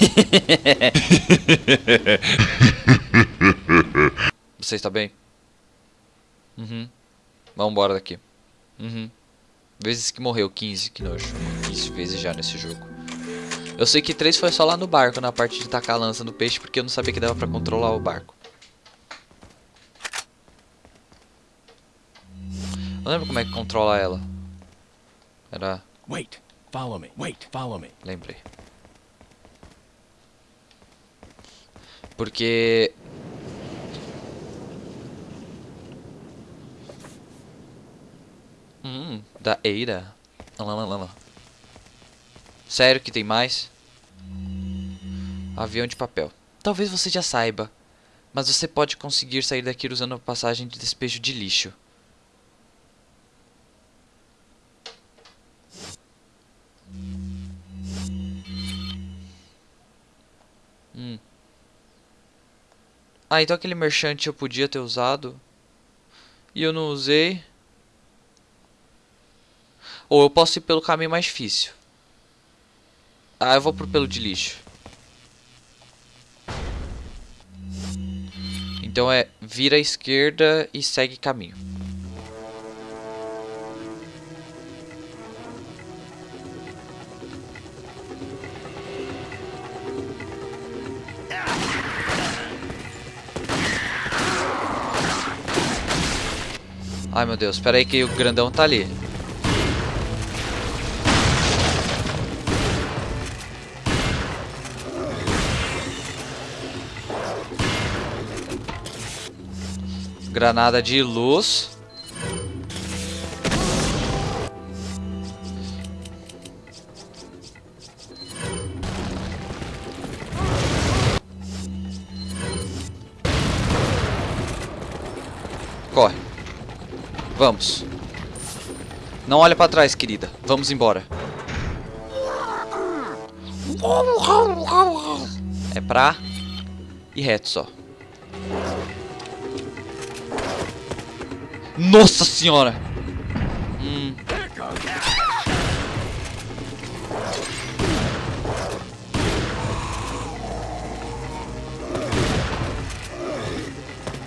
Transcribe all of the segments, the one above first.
Você está bem? Uhum. Vamos embora daqui. Uhum. Vezes que morreu, 15, que nojo. 15 vezes já nesse jogo. Eu sei que 3 foi só lá no barco, na parte de tacar a lança no peixe, porque eu não sabia que dava pra controlar o barco. Eu lembro como é que controla ela. Era... Wait, follow me. Wait, follow me. Lembrei. Porque... Hum, da Eira. Lá, lá, lá, lá. Sério que tem mais? Avião de papel. Talvez você já saiba, mas você pode conseguir sair daqui usando a passagem de despejo de lixo. Ah, então aquele merchante eu podia ter usado. E eu não usei. Ou eu posso ir pelo caminho mais difícil. Ah, eu vou pro pelo de lixo. Então é vira à esquerda e segue caminho. Ai meu Deus, espera aí que o grandão tá ali. Granada de luz. Vamos. Não olha pra trás, querida. Vamos embora. É pra ir reto só. Nossa senhora! Hum.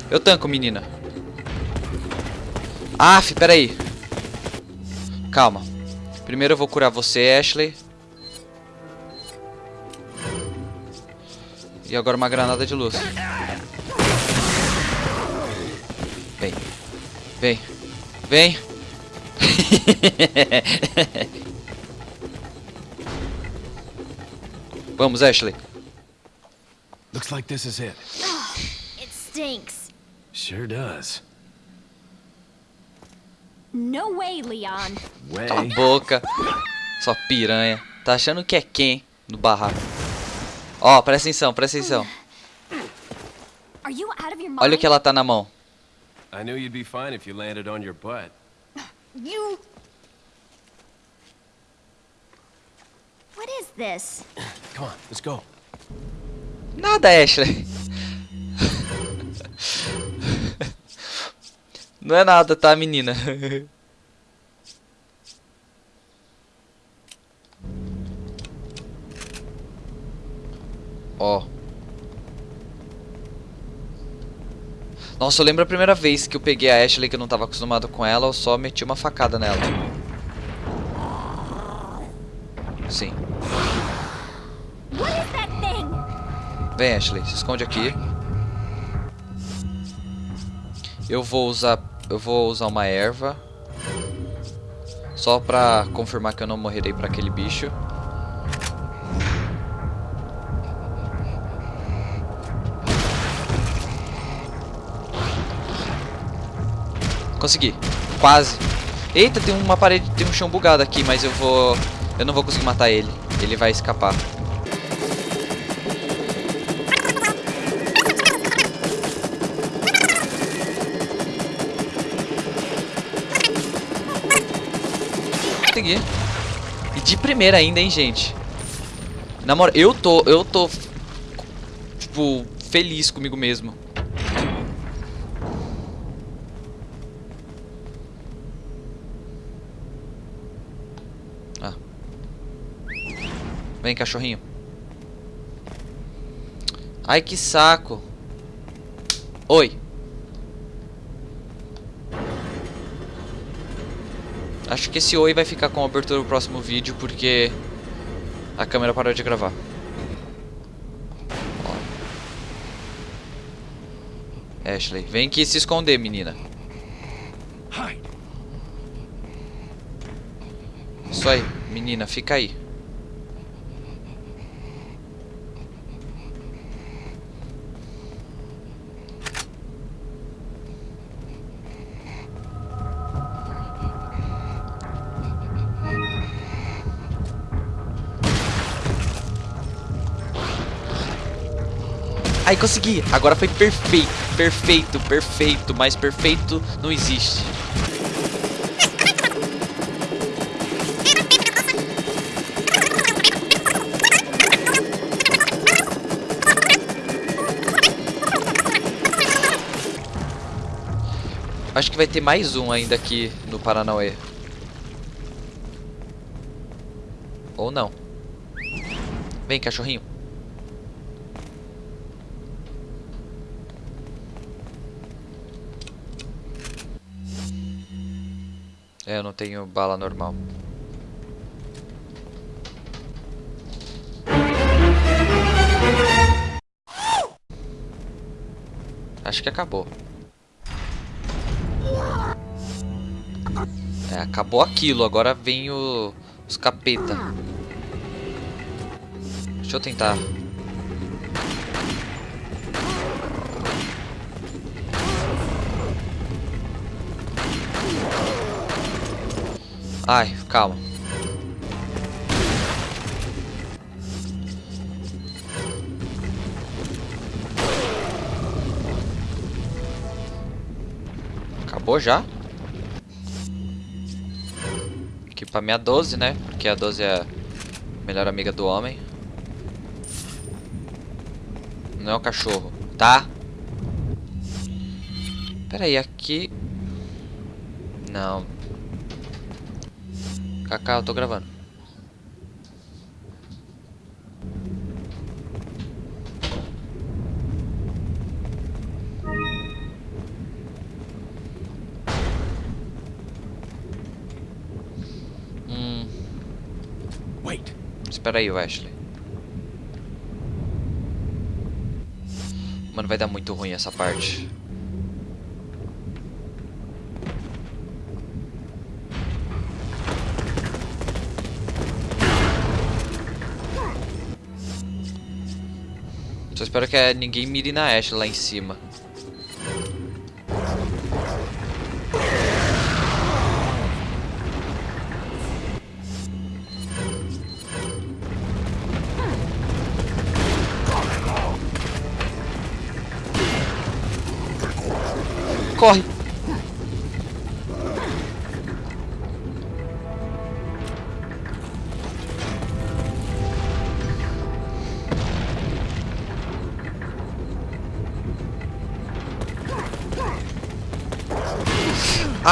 Eu tanco, menina. Aff, peraí. Calma. Primeiro eu vou curar você, Ashley. E agora uma granada de luz. Vem. Vem. Vem. Vamos, Ashley. Looks like this is it. It stinks. Sure does. No way, Leon. Way. Cala a boca. Sua piranha. Tá achando que é quem no barraco? Ó, presta atenção, presta atenção. Are you out of your mind? Olha o que ela tá na mão. I knew you'd be fine if you landed on your butt. You. What is this? Come on, let's go. Nada, Ashley. Não é nada, tá, menina? Ó. Nossa, eu lembro a primeira vez que eu peguei a Ashley, que eu não tava acostumado com ela, eu só meti uma facada nela. Sim. Vem, Ashley, se esconde aqui. Eu vou usar, eu vou usar uma erva só pra confirmar que eu não morrerei pra aquele bicho. Consegui. Quase. Eita, tem uma parede, tem um chão bugado aqui, mas eu vou eu não vou conseguir matar ele. Ele vai escapar. E de primeira ainda, hein, gente. Na moral, eu tô, eu tô tipo feliz comigo mesmo. Ah. Vem, cachorrinho. Ai, que saco. Oi. Acho que esse oi vai ficar com a abertura do próximo vídeo, porque a câmera parou de gravar. Ó. Ashley, vem aqui se esconder, menina. Isso aí, menina, fica aí. Ai, consegui! Agora foi perfeito, perfeito, perfeito, mas perfeito não existe. Acho que vai ter mais um ainda aqui no Paranauê. Ou não. Vem, cachorrinho. É, eu não tenho bala normal. Acho que acabou. É, acabou aquilo. Agora vem o, os capeta. Deixa eu tentar. Ai, calma. Acabou já? Aqui pra minha 12, né? Porque a 12 é a melhor amiga do homem. Não é o cachorro, tá? Pera aí, aqui... Não. Kaká, eu tô gravando. Hum, Wait. espera aí, Wesley. Mano, vai dar muito ruim essa parte. Espero que ninguém mire na Ashe lá em cima.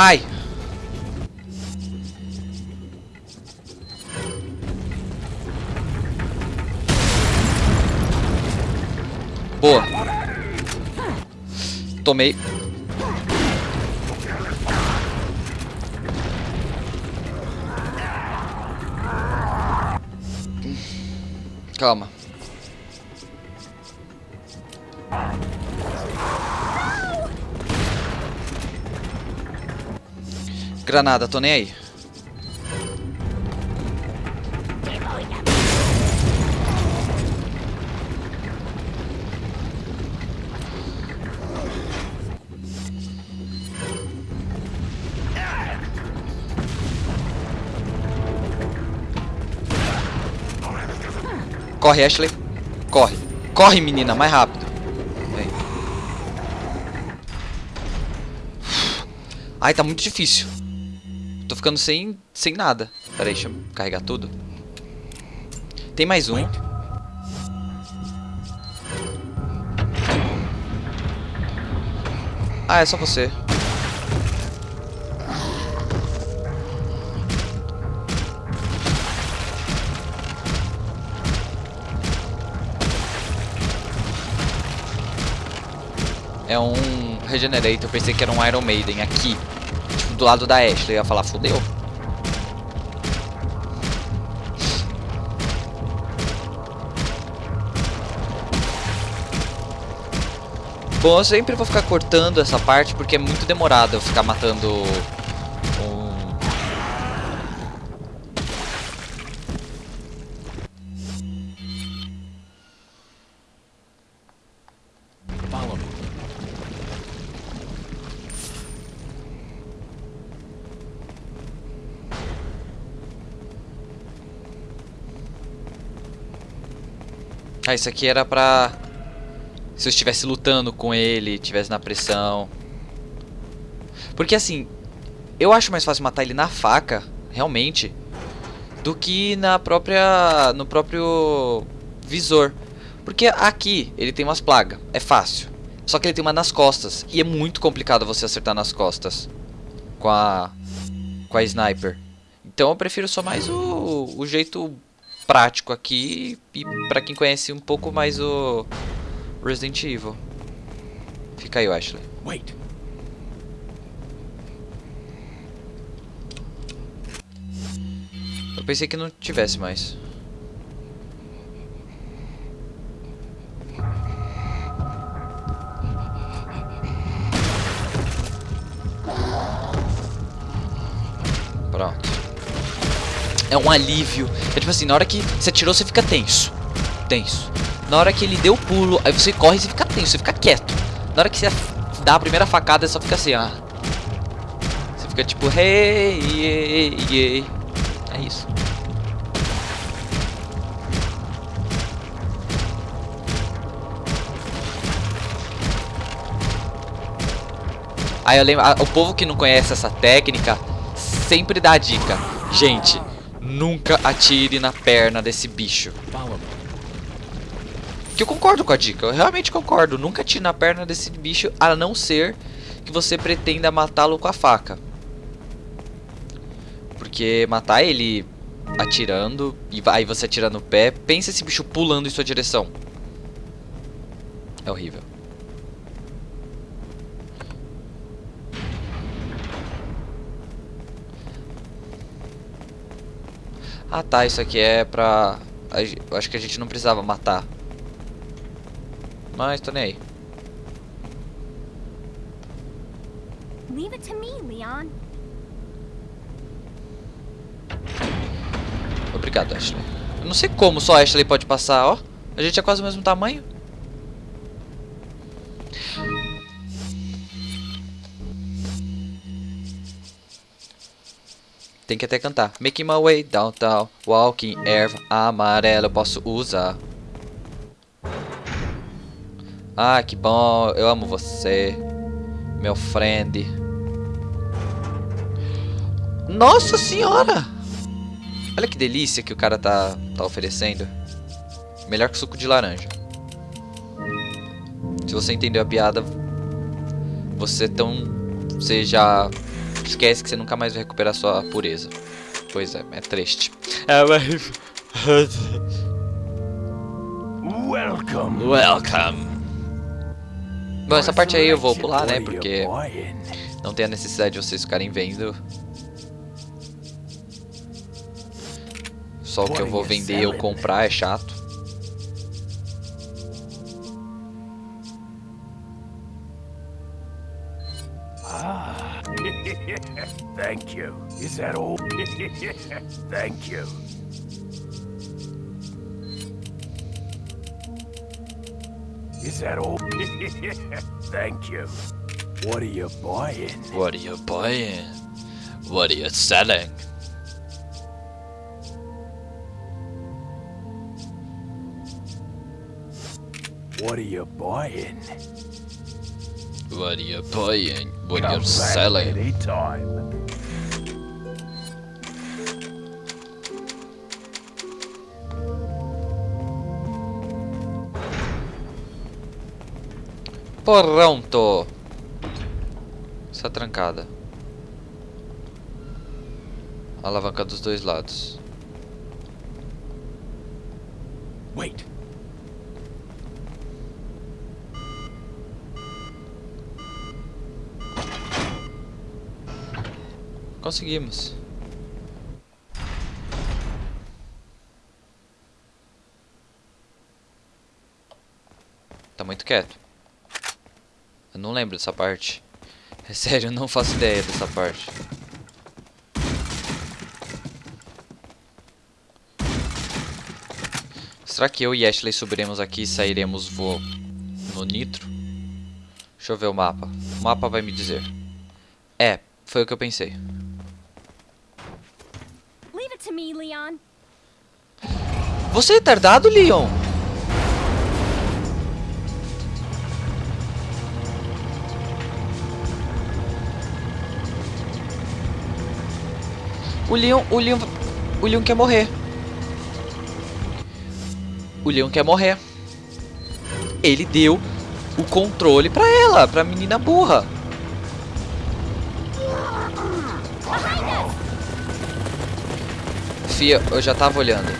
Ai! Boa. Tomei. Granada, tô nem aí. Corre, Ashley. Corre. Corre, menina, mais rápido. Vem. Ai, tá muito difícil. Tô ficando sem, sem nada. Pera aí, deixa eu carregar tudo. Tem mais um. Ah, é só você. é um Regenerator. Pensei que era um Iron Maiden aqui. Do lado da Ashley. Eu ia falar, fodeu. Bom, eu sempre vou ficar cortando essa parte porque é muito demorado eu ficar matando Ah, isso aqui era pra... Se eu estivesse lutando com ele, estivesse na pressão. Porque assim, eu acho mais fácil matar ele na faca, realmente, do que na própria... no próprio visor. Porque aqui ele tem umas plagas, é fácil. Só que ele tem uma nas costas, e é muito complicado você acertar nas costas com a com a sniper. Então eu prefiro só mais o, o jeito prático aqui e pra quem conhece um pouco mais o Resident Evil. Fica aí, Ashley. Wait. Eu pensei que não tivesse mais. Alívio. É tipo assim, na hora que você atirou, você fica tenso. Tenso. Na hora que ele deu o pulo, aí você corre e você fica tenso, você fica quieto. Na hora que você dá a primeira facada, você só fica assim, ah. Você fica tipo, hey, yeah, yeah. É isso. Aí eu lembro, o povo que não conhece essa técnica sempre dá a dica. Gente, nunca atire na perna desse bicho. Que eu concordo com a dica, eu realmente concordo. Nunca atire na perna desse bicho, a não ser que você pretenda matá-lo com a faca. Porque matar ele atirando, e aí você atira no pé, pensa esse bicho pulando em sua direção. É horrível. Ah tá, isso aqui é pra... Eu acho que a gente não precisava matar. Mas tô nem aí. Leave it to me, Leon. Obrigado, Ashley. Eu não sei como só a Ashley pode passar, ó. A gente é quase o mesmo tamanho. Tem que até cantar. Making my way downtown, walking erva amarela, eu posso usar. Ah, que bom, eu amo você, meu friend. Nossa senhora! Olha que delícia que o cara tá, tá oferecendo. Melhor que suco de laranja. Se você entendeu a piada, você tão. Você já esquece que você nunca mais vai recuperar sua pureza. Pois é, é triste. É, mas. Welcome. Welcome. Bom, essa parte aí eu vou pular, né? Porque não tem a necessidade de vocês ficarem vendo. Só o que eu vou vender ou comprar é chato. That all? Thank you. Is that all? Thank you. What are you buying? What are you buying? What are you selling? What are you buying? What are you buying? What are you selling? Anytime. Pronto. Está trancada. A alavanca dos dois lados. Wait. Conseguimos. Tá muito quieto. Eu não lembro dessa parte. É sério, eu não faço ideia dessa parte. Será que eu e Ashley subiremos aqui e sairemos voo no nitro? Deixa eu ver o mapa. O mapa vai me dizer. É, foi o que eu pensei. Leave it to me, Leon. Você é retardado, Leon? O Leon, o Leon, o Leon quer morrer. O Leon quer morrer. Ele deu o controle pra ela, pra menina burra. Fia, eu já tava olhando.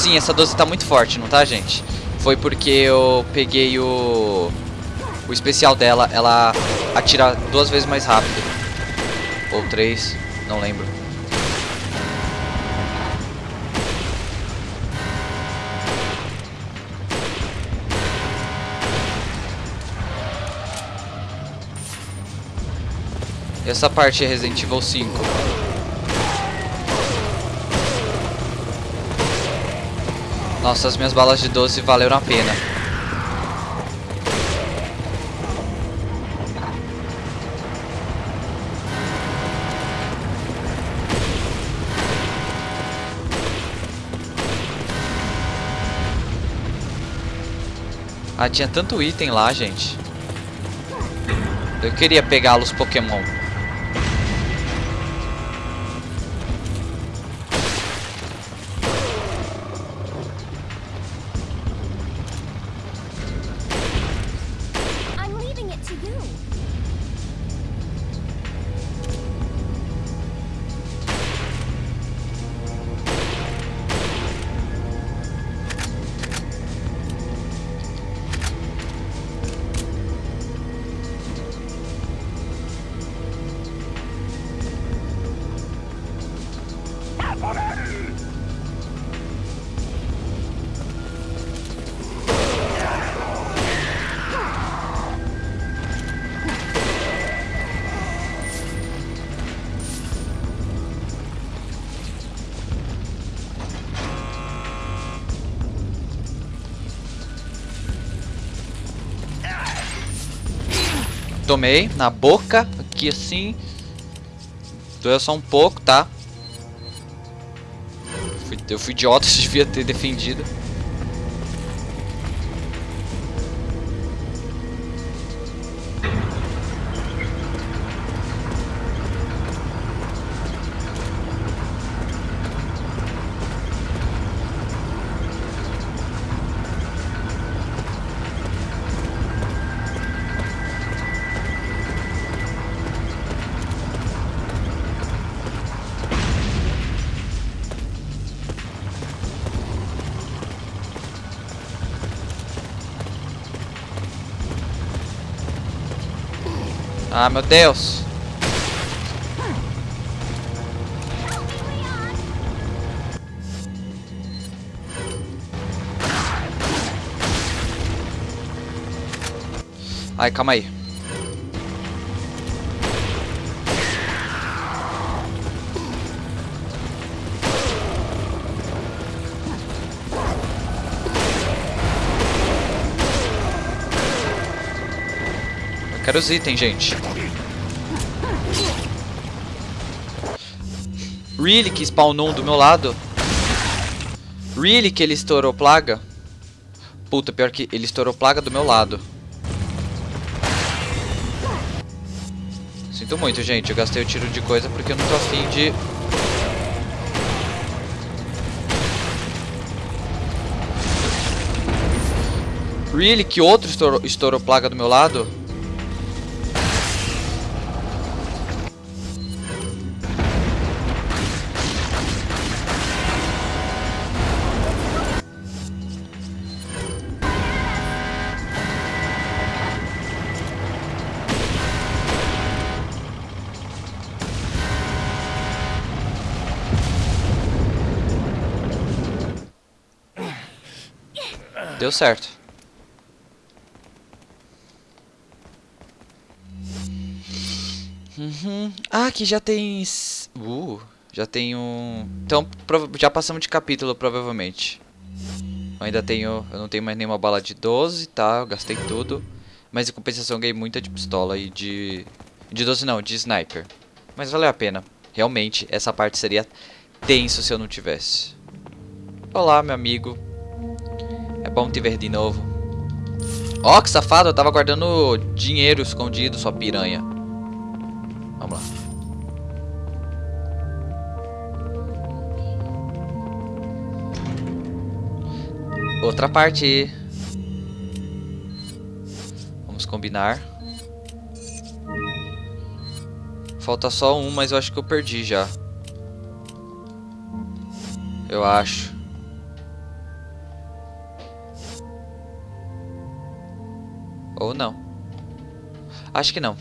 Sim, essa 12 tá muito forte, não tá, gente? Foi porque eu peguei o... O especial dela, ela atira duas vezes mais rápido. Ou três, não lembro. Essa parte é Resident Evil 5. Nossa, as minhas balas de 12 valeram a pena. Ah, tinha tanto item lá, gente. Eu queria pegá-los Pokémon. Tomei na boca, aqui assim. Doeu só um pouco, tá? Eu fui idiota, devia ter defendido. Ah, meu Deus. Ai, calma aí. Quero os itens, gente. Really que spawnou um do meu lado? Really que ele estourou plaga? Puta, pior que ele estourou plaga do meu lado. Sinto muito, gente. Eu gastei o tiro de coisa porque eu não tô afim de... Really? Que outro estourou, estourou plaga do meu lado? Deu certo. Uhum. Ah, aqui já tem... Uh, já tem um... Então, já passamos de capítulo, provavelmente. Eu ainda tenho... Eu não tenho mais nenhuma bala de 12, tá? Eu gastei tudo. Mas em compensação eu ganhei muita de pistola e de... De 12 não, de sniper. Mas valeu a pena. Realmente, essa parte seria tenso se eu não tivesse. Olá, meu amigo. É bom te ver de novo. Ó, oh, que safado, eu tava guardando dinheiro escondido, sua piranha. Vamos lá. Outra parte. Vamos combinar. Falta só um, mas eu acho que eu perdi já. Eu acho. Ou não. Acho que não.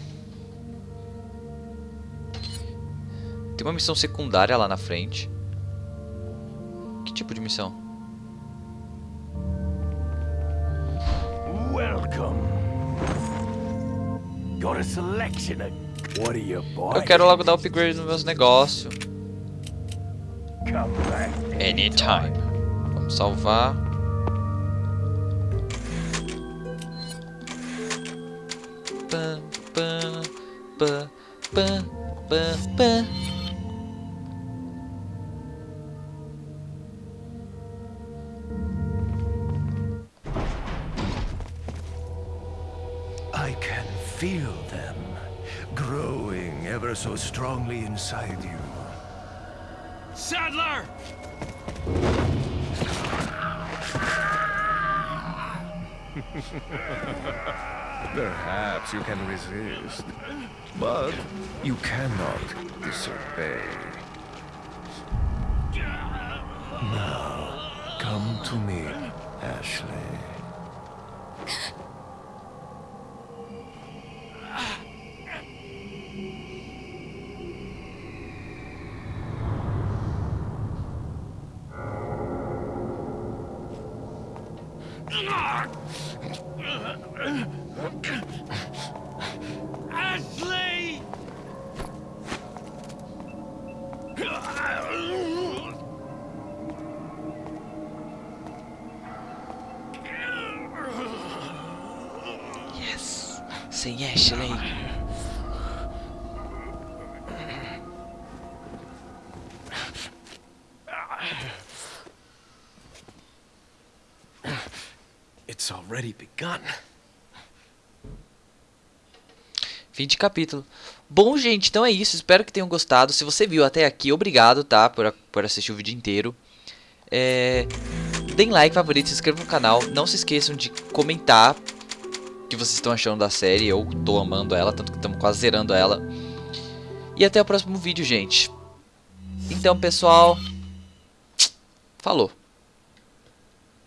Tem uma missão secundária lá na frente. Que tipo de missão? Welcome. Got a selection of... What are you? Eu quero logo dar upgrade nos meus negócios. Anytime. Vamos salvar. I can feel them growing ever so strongly inside you. Sadler! Perhaps you can resist, but you cannot disobey. Now, come to me, Ashley. Ashley. It's already begun. Fim de capítulo. Bom, gente, então é isso. Espero que tenham gostado. Se você viu até aqui, obrigado, tá? Por, por assistir o vídeo inteiro. É... Deem like, favorito, se inscrevam no canal. Não se esqueçam de comentar que vocês estão achando da série. Eu tô amando ela, tanto que estamos quase zerando ela. E até o próximo vídeo, gente. Então, pessoal... Falou.